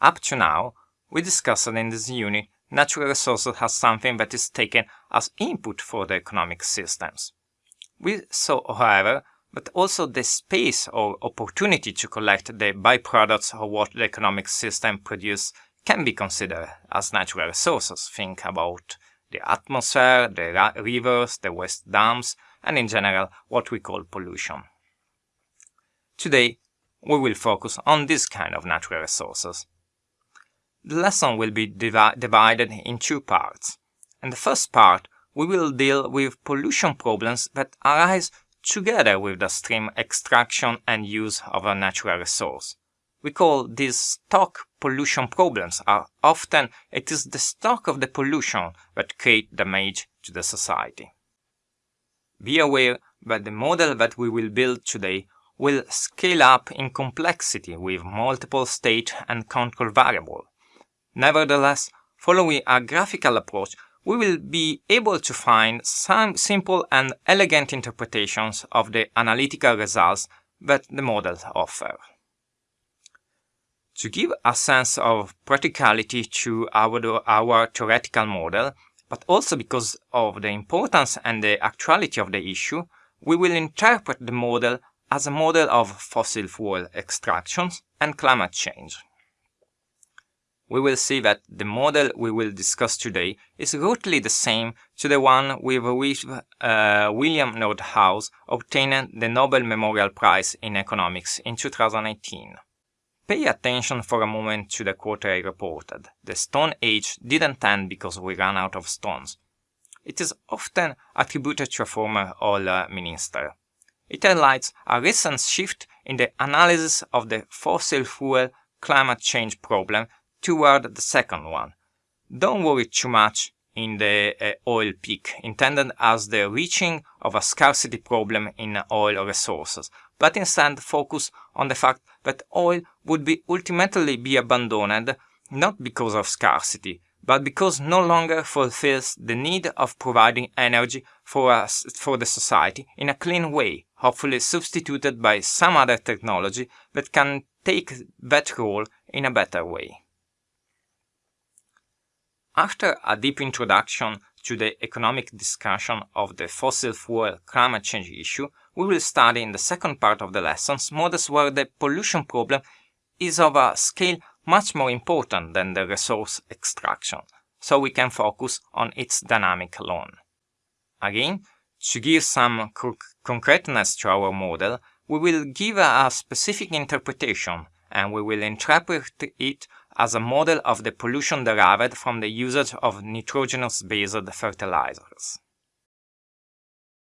Up to now, we discussed in this unit natural resources as something that is taken as input for the economic systems. We saw, however, that also the space or opportunity to collect the byproducts of what the economic system produces can be considered as natural resources. Think about the atmosphere, the rivers, the waste dumps, and in general what we call pollution. Today, we will focus on this kind of natural resources. The lesson will be divi divided in two parts. In the first part, we will deal with pollution problems that arise together with the stream extraction and use of a natural resource. We call these stock pollution problems are often it is the stock of the pollution that create damage to the society. Be aware that the model that we will build today will scale up in complexity with multiple state and control variables. Nevertheless, following a graphical approach, we will be able to find some simple and elegant interpretations of the analytical results that the models offer. To give a sense of practicality to our, our theoretical model, but also because of the importance and the actuality of the issue, we will interpret the model as a model of fossil fuel extractions and climate change we will see that the model we will discuss today is roughly the same to the one with which uh, William Nordhaus obtained the Nobel Memorial Prize in Economics in 2018. Pay attention for a moment to the quote I reported. The Stone Age didn't end because we ran out of stones. It is often attributed to a former oil minister. It highlights a recent shift in the analysis of the fossil fuel climate change problem toward the second one. Don't worry too much in the uh, oil peak, intended as the reaching of a scarcity problem in oil resources, but instead focus on the fact that oil would be ultimately be abandoned not because of scarcity, but because no longer fulfills the need of providing energy for us for the society in a clean way, hopefully substituted by some other technology that can take that role in a better way. After a deep introduction to the economic discussion of the fossil fuel climate change issue, we will study in the second part of the lessons models where the pollution problem is of a scale much more important than the resource extraction, so we can focus on its dynamic alone. Again, to give some concreteness to our model, we will give a specific interpretation and we will interpret it as a model of the pollution derived from the usage of nitrogenous-based fertilizers.